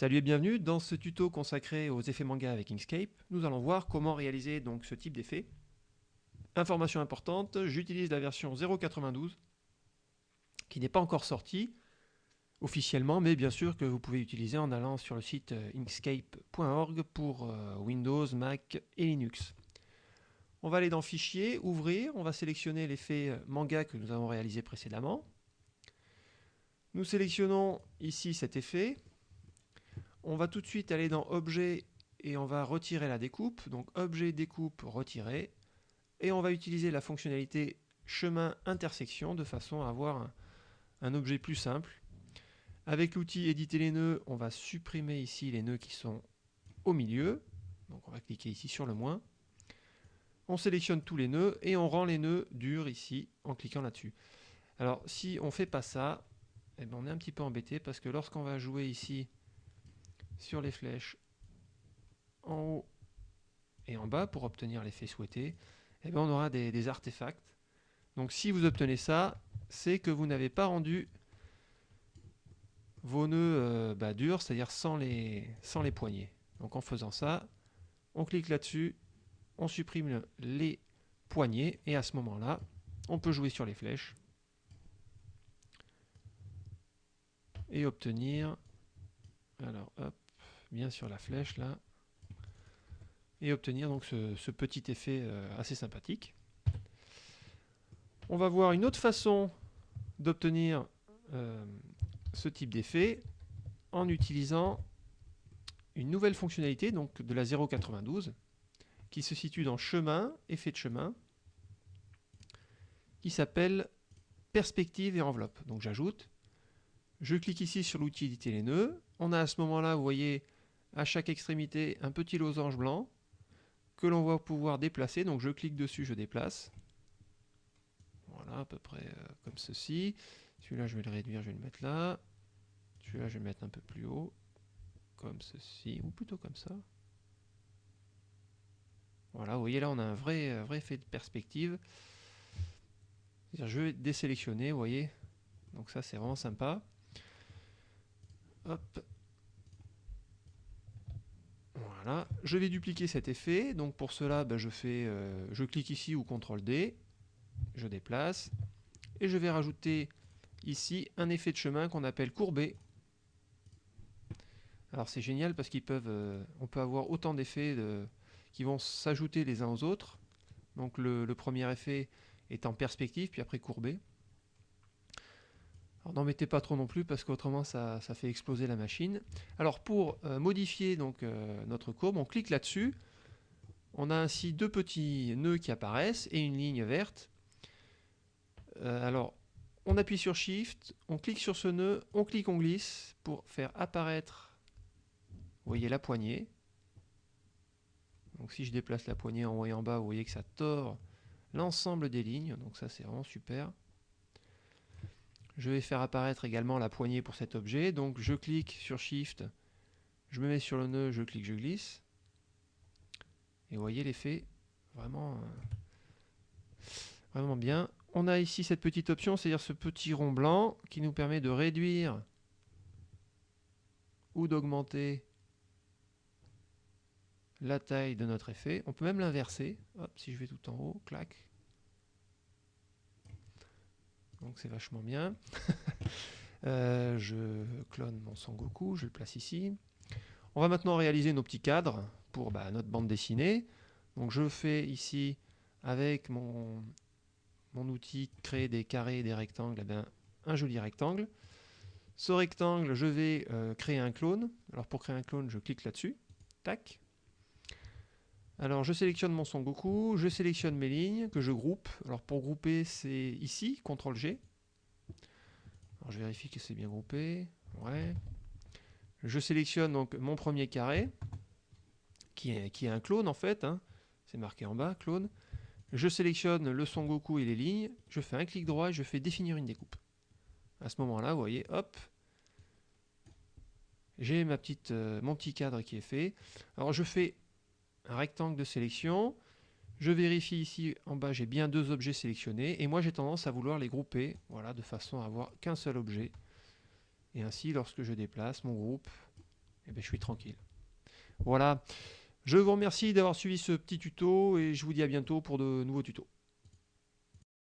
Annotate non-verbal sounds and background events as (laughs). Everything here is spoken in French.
Salut et bienvenue, dans ce tuto consacré aux effets manga avec Inkscape, nous allons voir comment réaliser donc ce type d'effet. Information importante, j'utilise la version 0.92 qui n'est pas encore sortie officiellement, mais bien sûr que vous pouvez utiliser en allant sur le site euh, inkscape.org pour euh, Windows, Mac et Linux. On va aller dans Fichier, Ouvrir, on va sélectionner l'effet euh, manga que nous avons réalisé précédemment. Nous sélectionnons ici cet effet. On va tout de suite aller dans Objet et on va retirer la découpe. Donc Objet, découpe, retirer. Et on va utiliser la fonctionnalité chemin intersection de façon à avoir un, objet plus simple. Avec l'outil éditer les nœuds, on va supprimer ici les nœuds qui sont au milieu. Donc on va cliquer ici sur le moins. On sélectionne tous les nœuds et on rend les nœuds durs ici en cliquant là-dessus. Alors si on ne fait pas ça, eh ben, on est un petit peu embêté parce que lorsqu'on va jouer ici sur les flèches en haut et en bas pour obtenir l'effet souhaité, eh ben, on aura des, des artefacts. Donc si vous obtenez ça, c'est que vous n'avez pas rendu vos nœuds euh, bah, durs, c'est-à-dire sans les, sans les poignées. Donc en faisant ça, on clique là-dessus, on supprime les poignées, et à ce moment-là, on peut jouer sur les flèches et obtenir, alors hop, bien sur la flèche là, et obtenir donc ce, petit effet euh, assez sympathique. On va voir une autre façon d'obtenir euh, ce type d'effet en utilisant une nouvelle fonctionnalité donc de la 0.92 qui se situe dans chemin, effet de chemin, qui s'appelle perspective et enveloppe. Donc j'ajoute, je clique ici sur l'outil éditer les nœuds, on a à ce moment-là, vous voyez, à chaque extrémité un petit losange blanc que l'on va pouvoir déplacer, donc je clique dessus, je déplace, voilà à peu près euh, comme ceci, celui-là je vais le réduire, je vais le mettre là, celui-là, je vais le mettre un peu plus haut, comme ceci, ou plutôt comme ça. Voilà, vous voyez là, on a un vrai, vrai effet de perspective. Je vais désélectionner, vous voyez. Donc ça, c'est vraiment sympa. Hop. Voilà. Je vais dupliquer cet effet. Donc pour cela, ben, je, fais, euh, je clique ici ou CTRL D. Je déplace. Et je vais rajouter ici un effet de chemin qu'on appelle courbé. Alors c'est génial parce peuvent, euh, peut avoir autant d'effets qui vont s'ajouter les uns aux autres. Donc le, premier effet est en perspective, puis après courbé. Alors n'en mettez pas trop non plus parce qu'autrement ça, fait exploser la machine. Alors pour euh, modifier donc euh, notre courbe, on clique là-dessus. On a ainsi deux petits nœuds qui apparaissent et une ligne verte. alors on appuie sur Shift, on clique sur ce nœud, on clique, on glisse pour faire apparaître voyez la poignée. Donc si je déplace la poignée en haut et en bas, vous voyez que ça tord l'ensemble des lignes. Donc ça c'est vraiment super. Je vais faire apparaître également la poignée pour cet objet. Donc je clique sur Shift, je me mets sur le nœud, je clique, je glisse. Et vous voyez l'effet vraiment, euh, vraiment bien. On a ici cette petite option, c'est-à-dire ce petit rond blanc qui nous permet de réduire ou d'augmenter la taille de notre effet. On peut même l'inverser. Si je vais tout en haut, clac. Donc c'est vachement bien. (laughs) Euh, je clone mon Goku, je le place ici. On va maintenant réaliser nos petits cadres pour bah, notre bande dessinée. Donc je fais ici avec mon, outil créer des carrés et des rectangles, eh un joli rectangle. Ce rectangle, je vais euh, créer un clone. Alors pour créer un clone, je clique là-dessus. Tac. Alors je sélectionne mon Son Goku, je sélectionne mes lignes que je groupe. Alors pour grouper c'est ici, CTRL G. Je vérifie que c'est bien groupé. Ouais. Je sélectionne donc mon premier carré, qui est, qui est un clone en fait. Hein. C'est marqué en bas, clone. Je sélectionne le Son Goku et les lignes. Je fais un clic droit et je fais définir une découpe. À ce moment-là, vous voyez, hop, j'ai ma petite, euh, mon petit cadre qui est fait. Alors je fais un rectangle de sélection. Je vérifie ici en bas, j'ai bien deux objets sélectionnés. Et moi, j'ai tendance à vouloir les grouper, voilà, de façon à avoir qu'un seul objet. Et ainsi, lorsque je déplace mon groupe, eh ben, je suis tranquille. Voilà. Je vous remercie d'avoir suivi ce petit tuto et je vous dis à bientôt pour de nouveaux tutos.